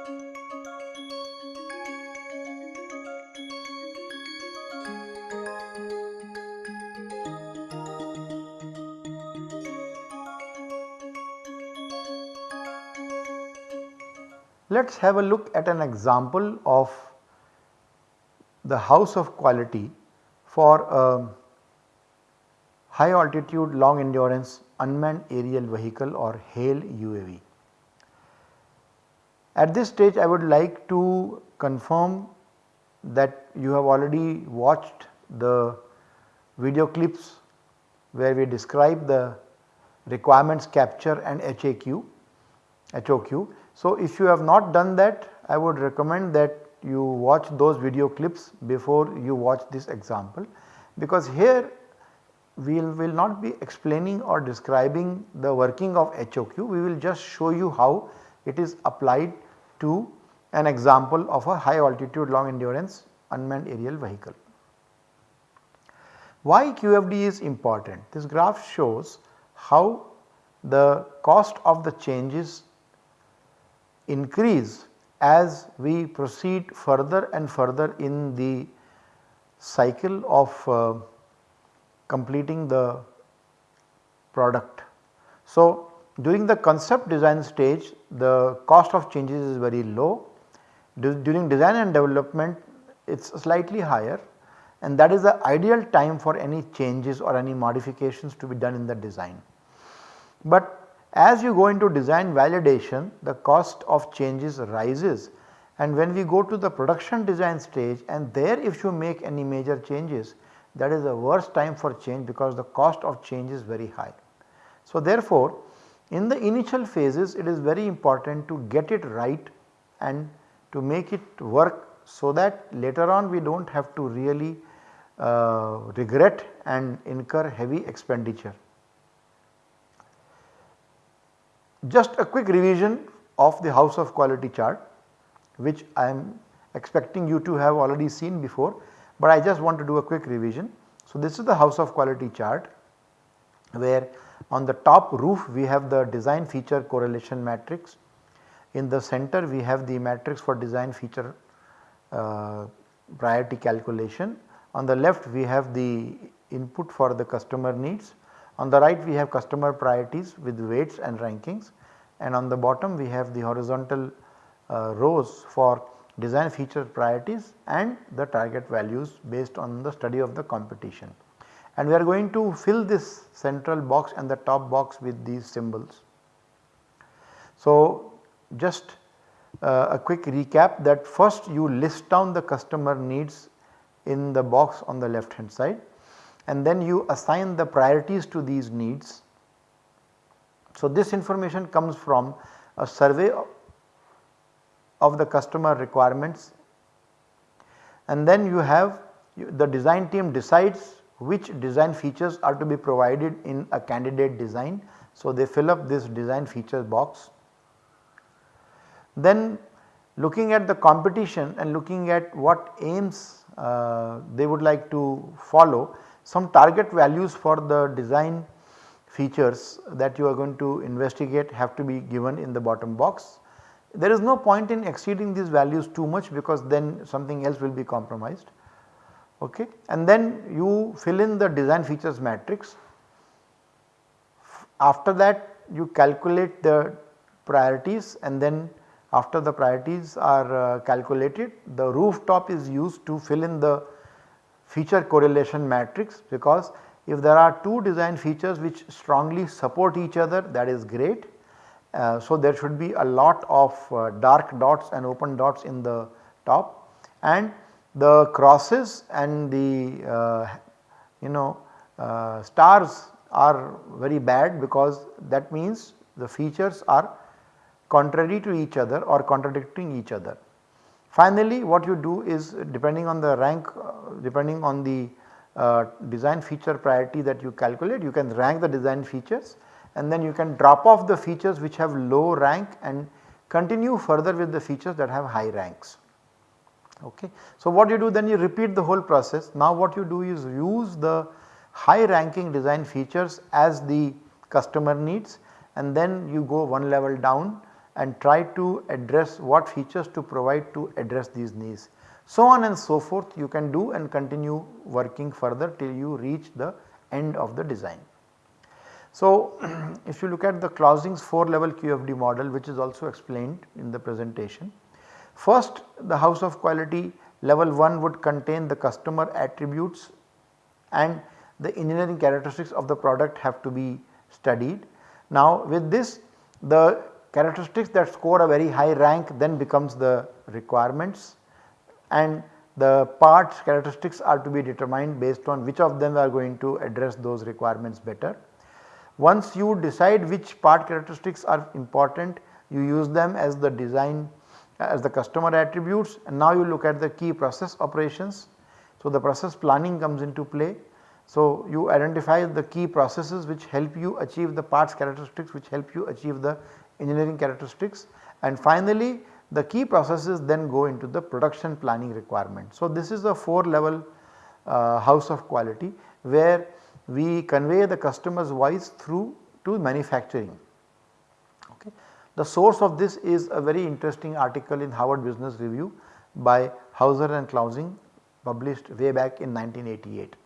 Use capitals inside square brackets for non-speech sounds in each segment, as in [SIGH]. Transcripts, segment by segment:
Let us have a look at an example of the house of quality for a high altitude long endurance unmanned aerial vehicle or HALE UAV. At this stage I would like to confirm that you have already watched the video clips where we describe the requirements capture and HAQ, HOQ so, if you have not done that I would recommend that you watch those video clips before you watch this example. Because here we will, not be explaining or describing the working of HOQ, we will just show you how it is applied to an example of a high altitude long endurance unmanned aerial vehicle. Why QFD is important? This graph shows how the cost of the changes increase as we proceed further and further in the cycle of uh, completing the product. So, during the concept design stage the cost of changes is very low, during design and development it is slightly higher and that is the ideal time for any changes or any modifications to be done in the design. But as you go into design validation the cost of changes rises and when we go to the production design stage and there if you make any major changes that is the worst time for change because the cost of change is very high. So therefore in the initial phases it is very important to get it right and to make it work so that later on we do not have to really uh, regret and incur heavy expenditure. Just a quick revision of the house of quality chart which I am expecting you to have already seen before, but I just want to do a quick revision. So, this is the house of quality chart where on the top roof we have the design feature correlation matrix, in the center we have the matrix for design feature uh, priority calculation, on the left we have the input for the customer needs. On the right we have customer priorities with weights and rankings. And on the bottom we have the horizontal uh, rows for design feature priorities and the target values based on the study of the competition. And we are going to fill this central box and the top box with these symbols. So, just uh, a quick recap that first you list down the customer needs in the box on the left hand side and then you assign the priorities to these needs. So, this information comes from a survey of the customer requirements and then you have the design team decides which design features are to be provided in a candidate design. So, they fill up this design features box. Then looking at the competition and looking at what aims uh, they would like to follow some target values for the design features that you are going to investigate have to be given in the bottom box. There is no point in exceeding these values too much because then something else will be compromised okay. And then you fill in the design features matrix. After that you calculate the priorities and then after the priorities are uh, calculated the rooftop is used to fill in the feature correlation matrix because if there are two design features which strongly support each other that is great. Uh, so, there should be a lot of uh, dark dots and open dots in the top and the crosses and the uh, you know uh, stars are very bad because that means the features are contrary to each other or contradicting each other. Finally, what you do is depending on the rank uh, depending on the uh, design feature priority that you calculate you can rank the design features and then you can drop off the features which have low rank and continue further with the features that have high ranks. Okay. So, what you do then you repeat the whole process now what you do is use the high ranking design features as the customer needs and then you go one level down and try to address what features to provide to address these needs. So on and so forth you can do and continue working further till you reach the end of the design. So [CLEARS THROAT] if you look at the Clausing's 4 level QFD model which is also explained in the presentation. First the house of quality level 1 would contain the customer attributes and the engineering characteristics of the product have to be studied. Now with this the characteristics that score a very high rank then becomes the requirements and the parts characteristics are to be determined based on which of them are going to address those requirements better. Once you decide which part characteristics are important you use them as the design as the customer attributes and now you look at the key process operations. So, the process planning comes into play. So, you identify the key processes which help you achieve the parts characteristics which help you achieve the engineering characteristics and finally the key processes then go into the production planning requirement. So, this is a 4 level uh, house of quality where we convey the customer's voice through to manufacturing. The source of this is a very interesting article in Harvard Business Review by Hauser and Clausing published way back in 1988.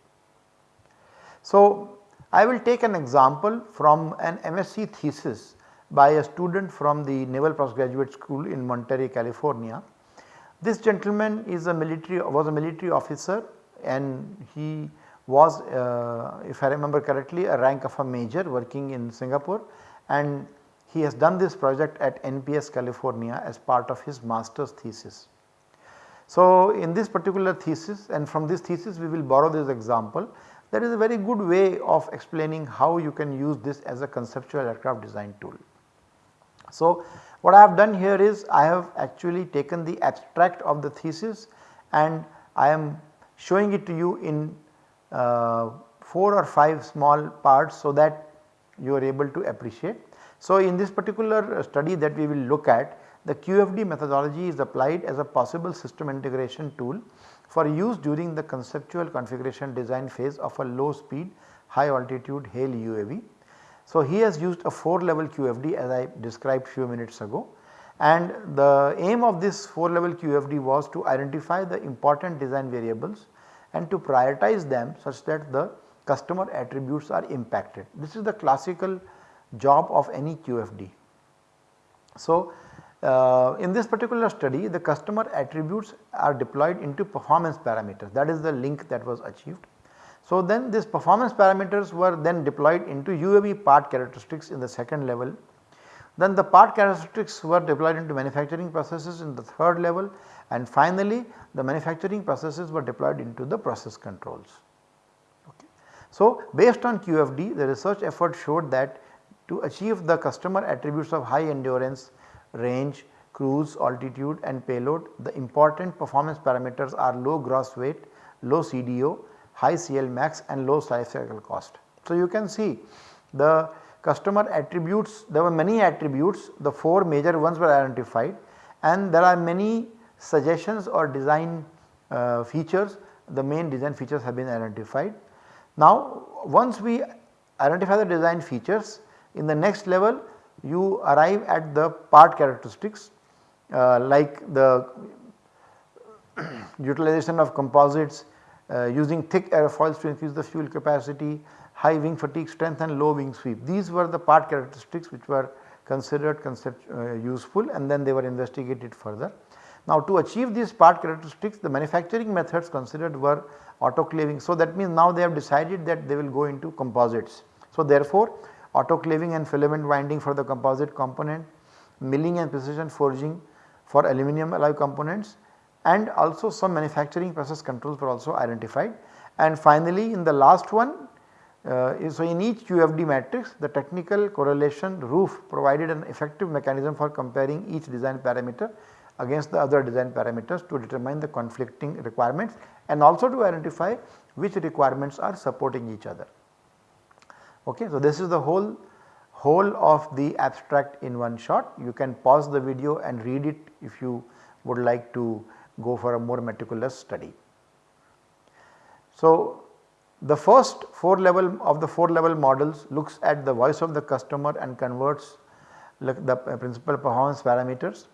So, I will take an example from an MSc thesis by a student from the Naval Postgraduate School in Monterey, California. This gentleman is a military was a military officer and he was uh, if I remember correctly a rank of a major working in Singapore and he has done this project at NPS California as part of his master's thesis. So, in this particular thesis and from this thesis we will borrow this example that is a very good way of explaining how you can use this as a conceptual aircraft design tool. So, what I have done here is I have actually taken the abstract of the thesis and I am showing it to you in uh, 4 or 5 small parts so that you are able to appreciate. So, in this particular uh, study that we will look at the QFD methodology is applied as a possible system integration tool for use during the conceptual configuration design phase of a low speed high altitude HALE UAV so, he has used a 4 level QFD as I described few minutes ago and the aim of this 4 level QFD was to identify the important design variables and to prioritize them such that the customer attributes are impacted. This is the classical job of any QFD. So, uh, in this particular study the customer attributes are deployed into performance parameters that is the link that was achieved. So, then these performance parameters were then deployed into UAV part characteristics in the second level. Then the part characteristics were deployed into manufacturing processes in the third level and finally the manufacturing processes were deployed into the process controls. Okay. So, based on QFD the research effort showed that to achieve the customer attributes of high endurance, range, cruise, altitude and payload the important performance parameters are low gross weight, low CDO, high CL max and low life cycle cost. So, you can see the customer attributes there were many attributes the 4 major ones were identified and there are many suggestions or design uh, features the main design features have been identified. Now once we identify the design features in the next level you arrive at the part characteristics uh, like the [CLEARS THROAT] utilization of composites, uh, using thick airfoils to increase the fuel capacity, high wing fatigue strength and low wing sweep. These were the part characteristics which were considered concept, uh, useful and then they were investigated further. Now to achieve these part characteristics the manufacturing methods considered were autoclaving. So that means now they have decided that they will go into composites. So therefore autoclaving and filament winding for the composite component, milling and precision forging for aluminum alloy components and also some manufacturing process controls were also identified. And finally in the last one uh, so in each QFD matrix the technical correlation roof provided an effective mechanism for comparing each design parameter against the other design parameters to determine the conflicting requirements and also to identify which requirements are supporting each other. Okay, so this is the whole whole of the abstract in one shot. You can pause the video and read it if you would like to go for a more meticulous study. So, the first 4 level of the 4 level models looks at the voice of the customer and converts the uh, principal performance parameters.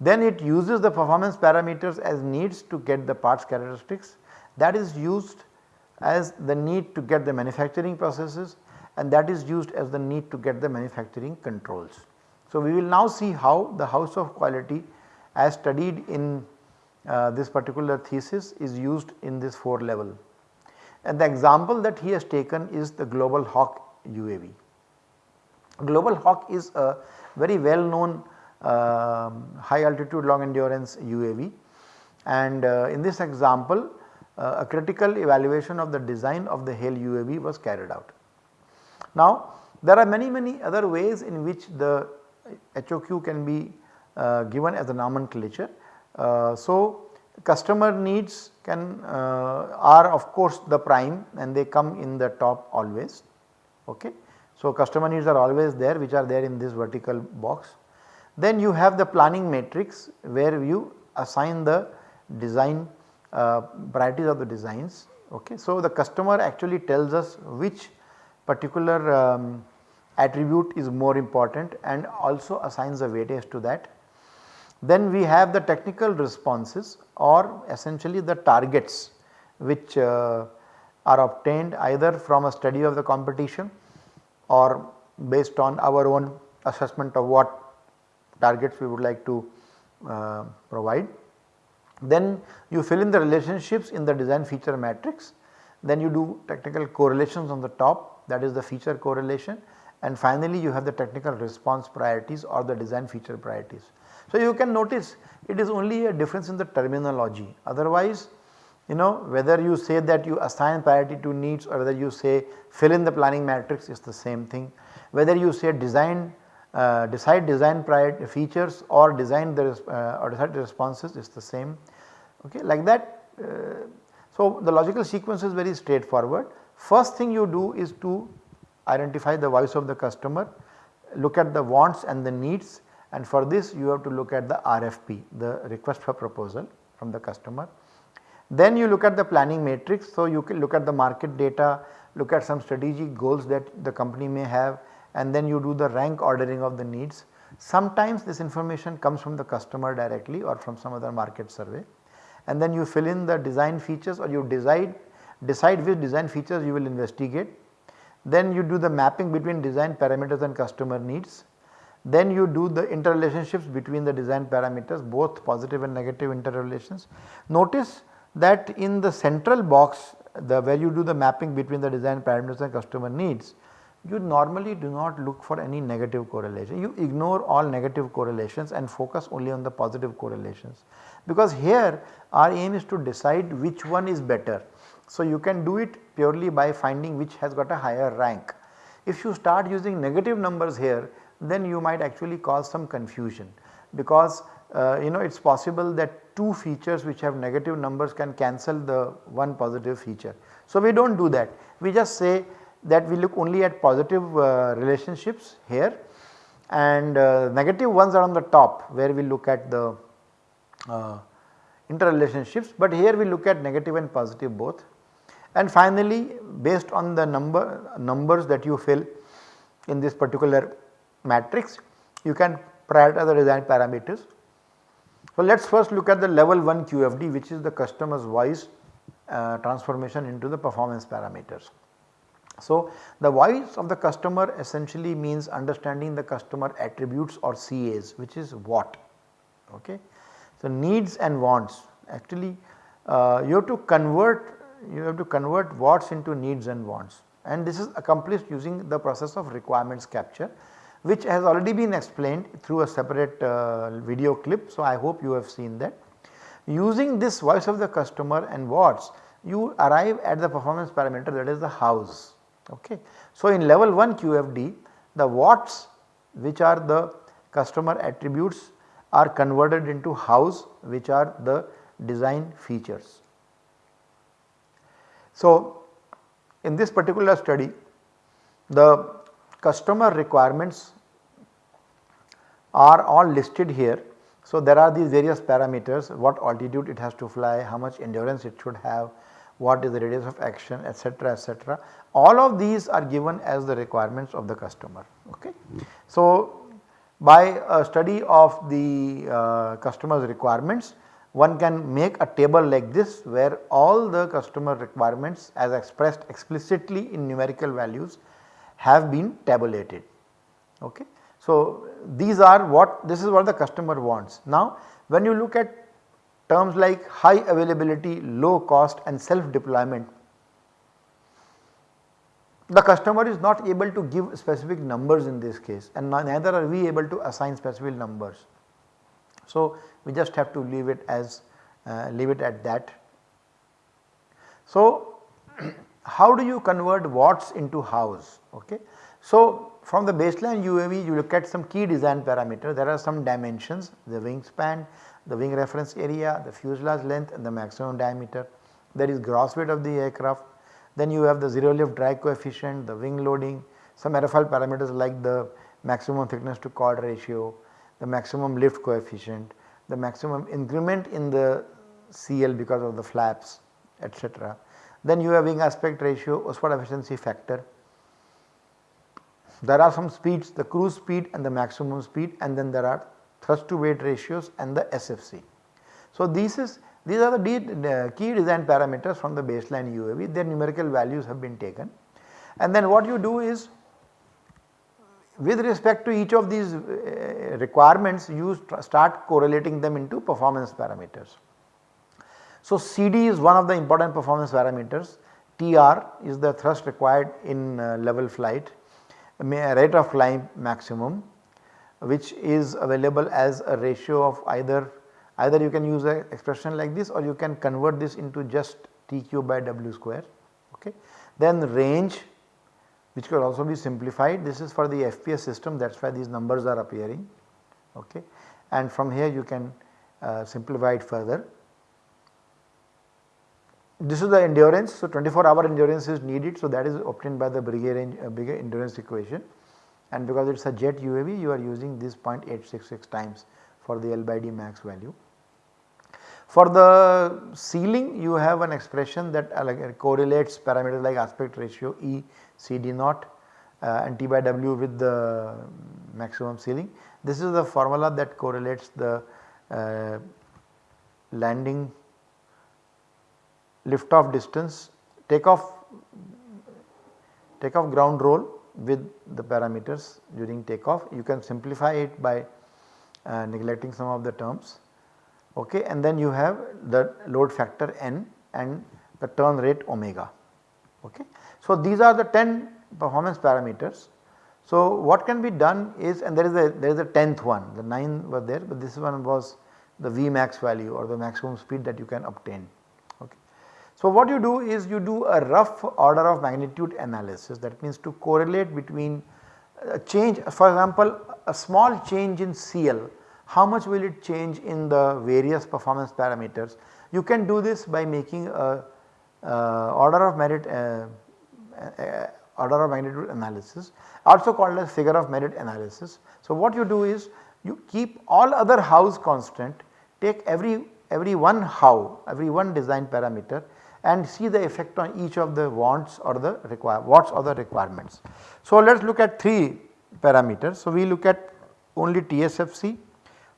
Then it uses the performance parameters as needs to get the parts characteristics that is used as the need to get the manufacturing processes and that is used as the need to get the manufacturing controls. So, we will now see how the house of quality as studied in uh, this particular thesis is used in this 4 level. And the example that he has taken is the Global Hawk UAV. Global Hawk is a very well known uh, high altitude long endurance UAV and uh, in this example uh, a critical evaluation of the design of the HALE UAV was carried out. Now there are many many other ways in which the HOQ can be uh, given as a nomenclature. Uh, so customer needs can uh, are of course the prime and they come in the top always okay. So customer needs are always there which are there in this vertical box. Then you have the planning matrix where you assign the design uh, priorities of the designs okay. So the customer actually tells us which particular um, attribute is more important and also assigns a weightage to that. Then we have the technical responses or essentially the targets which uh, are obtained either from a study of the competition or based on our own assessment of what targets we would like to uh, provide. Then you fill in the relationships in the design feature matrix, then you do technical correlations on the top that is the feature correlation and finally you have the technical response priorities or the design feature priorities. So you can notice it is only a difference in the terminology otherwise you know whether you say that you assign priority to needs or whether you say fill in the planning matrix is the same thing. Whether you say design uh, decide design priority features or design the uh, or decide responses is the same okay like that. Uh, so the logical sequence is very straightforward. First thing you do is to identify the voice of the customer, look at the wants and the needs and for this you have to look at the RFP the request for proposal from the customer. Then you look at the planning matrix so you can look at the market data, look at some strategic goals that the company may have and then you do the rank ordering of the needs. Sometimes this information comes from the customer directly or from some other market survey and then you fill in the design features or you decide decide which design features you will investigate. Then you do the mapping between design parameters and customer needs then you do the interrelationships between the design parameters both positive and negative interrelations. Notice that in the central box the where you do the mapping between the design parameters and customer needs you normally do not look for any negative correlation. You ignore all negative correlations and focus only on the positive correlations because here our aim is to decide which one is better. So you can do it purely by finding which has got a higher rank. If you start using negative numbers here then you might actually cause some confusion because uh, you know it is possible that two features which have negative numbers can cancel the one positive feature. So we do not do that we just say that we look only at positive uh, relationships here and uh, negative ones are on the top where we look at the uh, interrelationships but here we look at negative and positive both. And finally based on the number numbers that you fill in this particular matrix you can prioritize the design parameters. So let us first look at the level 1 QFD which is the customer's voice uh, transformation into the performance parameters. So the voice of the customer essentially means understanding the customer attributes or CAs which is what okay. So needs and wants actually uh, you have to convert you have to convert wants into needs and wants and this is accomplished using the process of requirements capture which has already been explained through a separate uh, video clip. So, I hope you have seen that. Using this voice of the customer and what's you arrive at the performance parameter that is the hows. Okay. So, in level 1 QFD the what's which are the customer attributes are converted into hows which are the design features. So, in this particular study the customer requirements are all listed here. So, there are these various parameters what altitude it has to fly, how much endurance it should have, what is the radius of action etc., etc. All of these are given as the requirements of the customer. Okay. So, by a study of the uh, customer's requirements one can make a table like this where all the customer requirements as expressed explicitly in numerical values have been tabulated. Okay. So, these are what this is what the customer wants. Now, when you look at terms like high availability, low cost and self deployment, the customer is not able to give specific numbers in this case and neither are we able to assign specific numbers. So, we just have to leave it as uh, leave it at that. So, [CLEARS THROAT] how do you convert whats into hows? Okay. So, from the baseline UAV you look at some key design parameters there are some dimensions the wingspan, the wing reference area, the fuselage length and the maximum diameter. There is gross weight of the aircraft, then you have the zero lift drag coefficient, the wing loading, some airfoil parameters like the maximum thickness to chord ratio, the maximum lift coefficient, the maximum increment in the CL because of the flaps etc. Then you have wing aspect ratio, Oswald efficiency factor. There are some speeds the cruise speed and the maximum speed and then there are thrust to weight ratios and the SFC. So, this is these are the key design parameters from the baseline UAV their numerical values have been taken. And then what you do is with respect to each of these uh, requirements you start correlating them into performance parameters. So, CD is one of the important performance parameters, TR is the thrust required in uh, level flight, rate of climb maximum which is available as a ratio of either either you can use an expression like this or you can convert this into just TQ by W square. Okay. Then range which could also be simplified this is for the FPS system that is why these numbers are appearing okay and from here you can uh, simplify it further. This is the endurance so 24 hour endurance is needed so that is obtained by the Breguet range uh, endurance equation and because it is a jet UAV you are using this 0.866 times for the L by D max value. For the ceiling you have an expression that uh, correlates parameters like aspect ratio E, CD naught uh, and T by W with the maximum ceiling. This is the formula that correlates the uh, landing lift off distance, takeoff takeoff ground roll with the parameters during takeoff. You can simplify it by uh, neglecting some of the terms okay and then you have the load factor n and the turn rate omega okay. So these are the 10 performance parameters. So what can be done is and there is a there is a 10th one the 9 were there but this one was the Vmax value or the maximum speed that you can obtain okay. So what you do is you do a rough order of magnitude analysis that means to correlate between a change for example a small change in CL how much will it change in the various performance parameters. You can do this by making a uh, order of merit uh, uh, order of magnitude analysis also called as figure of merit analysis. So what you do is you keep all other hows constant take every every one how every one design parameter and see the effect on each of the wants or the require wants or the requirements. So let us look at 3 parameters. So we look at only TSFC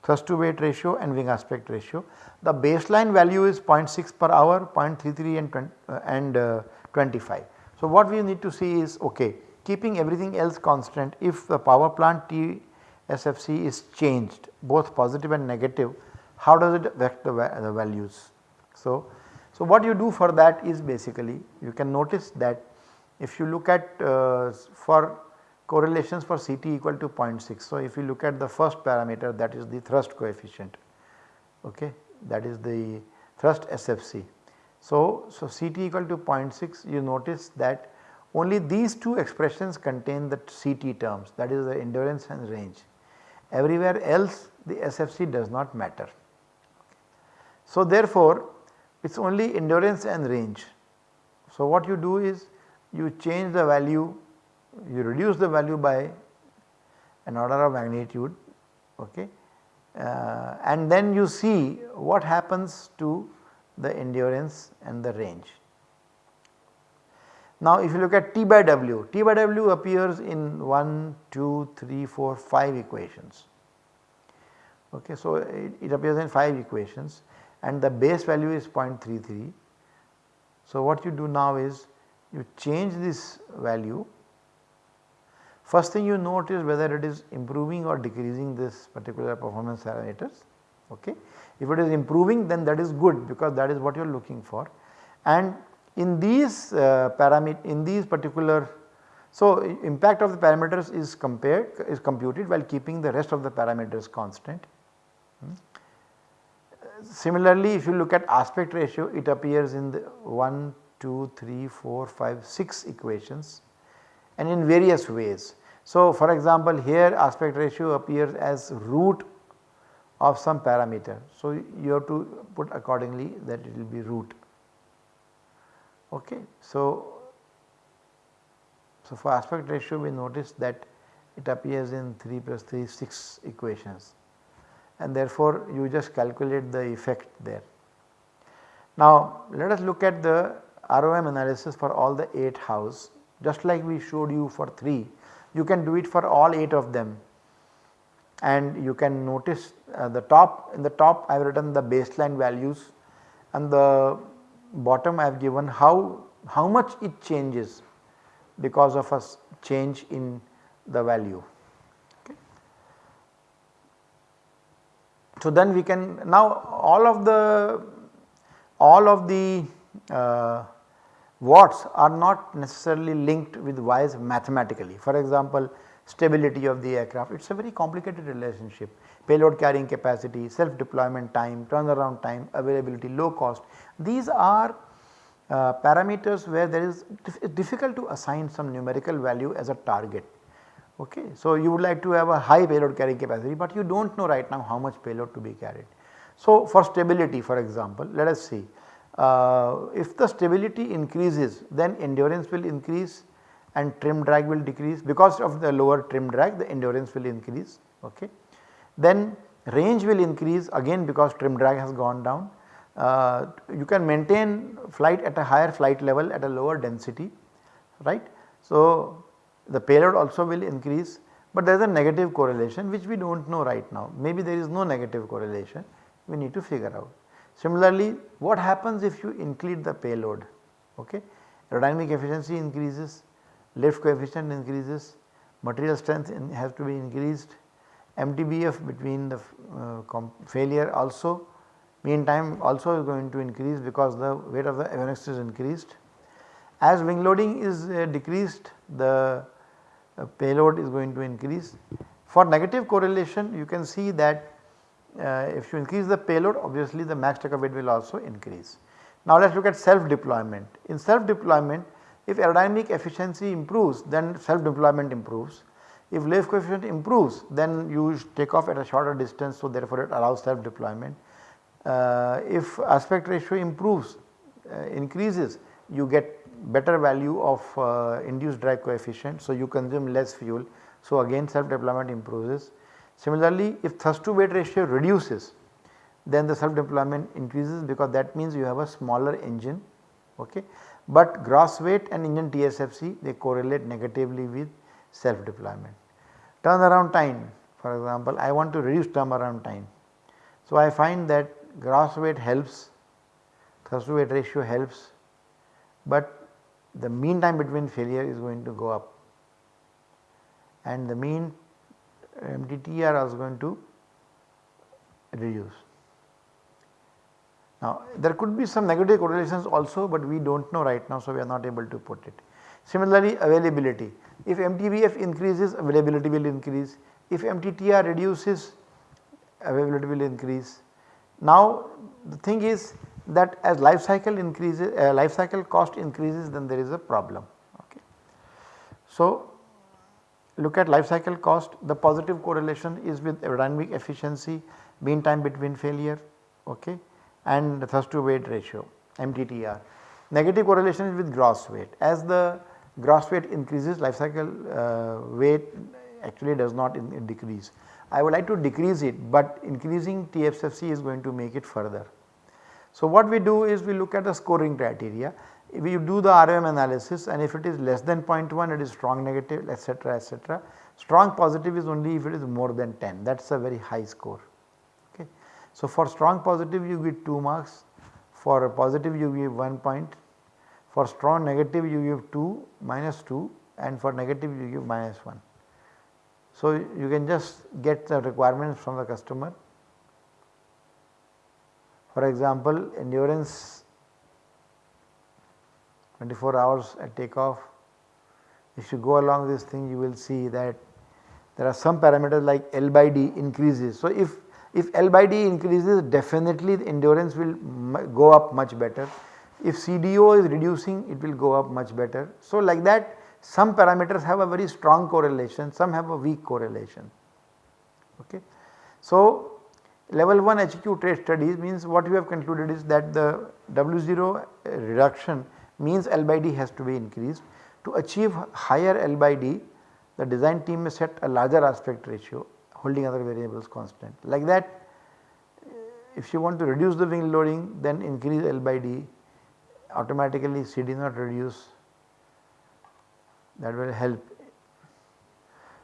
thrust to weight ratio and wing aspect ratio. The baseline value is 0.6 per hour, 0.33 and, 20, uh, and uh, 25. So what we need to see is okay keeping everything else constant if the power plant TSFC is changed both positive and negative how does it affect the, the values. So, so what you do for that is basically you can notice that if you look at uh, for correlations for CT equal to 0.6. So, if you look at the first parameter that is the thrust coefficient okay that is the thrust SFC. So, so CT equal to 0.6 you notice that only these two expressions contain the CT terms that is the endurance and range everywhere else the SFC does not matter. So, therefore, it is only endurance and range. So, what you do is you change the value you reduce the value by an order of magnitude okay uh, and then you see what happens to the endurance and the range. Now if you look at T by W, T by W appears in 1, 2, 3, 4, 5 equations Okay, so it, it appears in 5 equations and the base value is 0.33. So what you do now is you change this value First thing you note is whether it is improving or decreasing this particular performance parameters. Okay. If it is improving then that is good because that is what you are looking for and in these uh, parameter in these particular so impact of the parameters is compared is computed while keeping the rest of the parameters constant. Hmm. Similarly if you look at aspect ratio it appears in the 1, 2, 3, 4, 5, 6 equations and in various ways. So for example here aspect ratio appears as root of some parameter. So you have to put accordingly that it will be root. Okay. So, so for aspect ratio we notice that it appears in 3 plus 3 6 equations and therefore you just calculate the effect there. Now let us look at the ROM analysis for all the 8 hows just like we showed you for 3 you can do it for all 8 of them and you can notice uh, the top in the top I have written the baseline values and the bottom I have given how, how much it changes because of a change in the value. So then we can now all of the all of the uh, watts are not necessarily linked with Y's mathematically. For example, stability of the aircraft it is a very complicated relationship payload carrying capacity, self deployment time, turnaround time, availability, low cost. These are uh, parameters where there is difficult to assign some numerical value as a target. Okay. So, you would like to have a high payload carrying capacity, but you do not know right now how much payload to be carried. So, for stability for example, let us see uh, if the stability increases then endurance will increase and trim drag will decrease because of the lower trim drag the endurance will increase. Okay. Then range will increase again because trim drag has gone down. Uh, you can maintain flight at a higher flight level at a lower density right. So, the payload also will increase but there is a negative correlation which we do not know right now maybe there is no negative correlation we need to figure out. Similarly, what happens if you increase the payload? Okay? Aerodynamic efficiency increases, lift coefficient increases, material strength in has to be increased, MTBF between the uh, failure also mean time also is going to increase because the weight of the avionics is increased. As wing loading is uh, decreased the uh, payload is going to increase. For negative correlation you can see that uh, if you increase the payload obviously the max takeoff weight will also increase. Now let us look at self deployment. In self deployment if aerodynamic efficiency improves then self deployment improves. If lift coefficient improves then you take off at a shorter distance so therefore it allows self deployment. Uh, if aspect ratio improves uh, increases you get better value of uh, induced drag coefficient so you consume less fuel. So again self deployment improves Similarly, if thrust to weight ratio reduces then the self deployment increases because that means you have a smaller engine okay. But gross weight and engine TSFC they correlate negatively with self deployment. Turnaround time for example I want to reduce turnaround time. So I find that gross weight helps, thrust to weight ratio helps but the mean time between failure is going to go up and the mean MTTR is going to reduce. Now there could be some negative correlations also but we do not know right now so we are not able to put it. Similarly availability if MTBF increases availability will increase if MTTR reduces availability will increase. Now the thing is that as life cycle increases uh, life cycle cost increases then there is a problem okay. So look at life cycle cost the positive correlation is with aerodynamic efficiency mean time between failure okay and thrust to weight ratio MTTR. Negative correlation is with gross weight as the gross weight increases life cycle uh, weight actually does not in, in decrease. I would like to decrease it but increasing TSFC is going to make it further. So what we do is we look at the scoring criteria if you do the ROM analysis and if it is less than 0.1 it is strong negative etc., etc. Strong positive is only if it is more than 10 that is a very high score. Okay. So, for strong positive you get 2 marks, for positive you give 1 point, for strong negative you give 2 minus 2 and for negative you give minus 1. So, you can just get the requirements from the customer. For example, endurance 24 hours at takeoff. If you go along this thing you will see that there are some parameters like L by D increases. So, if, if L by D increases definitely the endurance will go up much better. If CDO is reducing it will go up much better. So, like that some parameters have a very strong correlation, some have a weak correlation. Okay. So, level 1 HQ trait studies means what we have concluded is that the W0 reduction means L by D has to be increased. To achieve higher L by D the design team may set a larger aspect ratio holding other variables constant. Like that if you want to reduce the wing loading then increase L by D automatically CD not reduce that will help.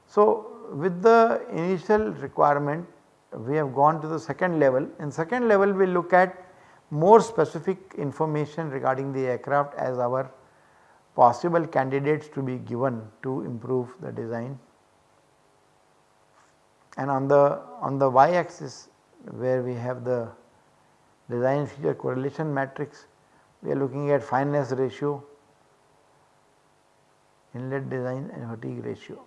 So, with the initial requirement we have gone to the second level. In second level we look at more specific information regarding the aircraft as our possible candidates to be given to improve the design. And on the on the y axis where we have the design feature correlation matrix we are looking at fineness ratio inlet design and fatigue ratio.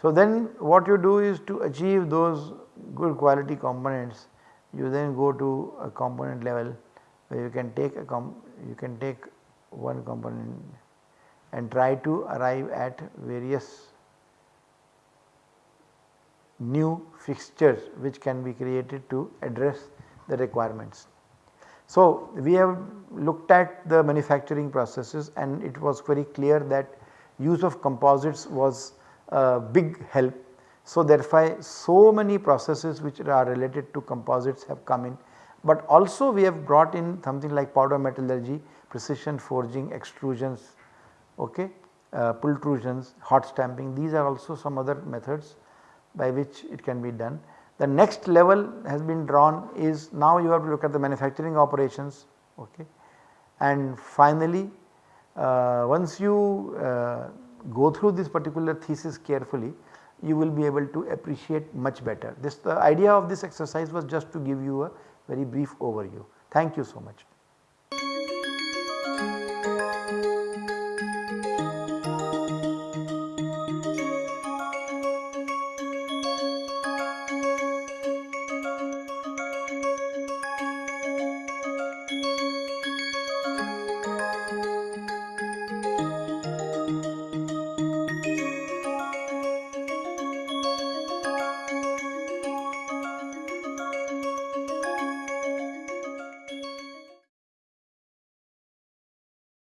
So, then what you do is to achieve those good quality components you then go to a component level where you can take a com you can take one component and try to arrive at various new fixtures which can be created to address the requirements. So, we have looked at the manufacturing processes and it was very clear that use of composites was big help. So, therefore, so many processes which are related to composites have come in, but also we have brought in something like powder metallurgy, precision forging, extrusions, okay, uh, pultrusions, hot stamping these are also some other methods by which it can be done. The next level has been drawn is now you have to look at the manufacturing operations okay. and finally uh, once you uh, go through this particular thesis carefully you will be able to appreciate much better. This the idea of this exercise was just to give you a very brief overview. Thank you so much.